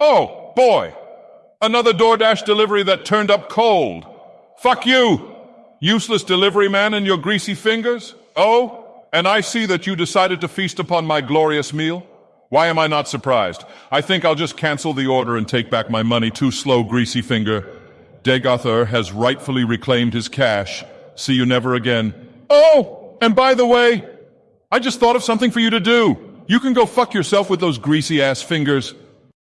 Oh, boy. Another DoorDash delivery that turned up cold. Fuck you. Useless delivery man and your greasy fingers. Oh, and I see that you decided to feast upon my glorious meal. Why am I not surprised? I think I'll just cancel the order and take back my money. Too slow, greasy finger. Degather has rightfully reclaimed his cash. See you never again. Oh, and by the way, I just thought of something for you to do. You can go fuck yourself with those greasy ass fingers.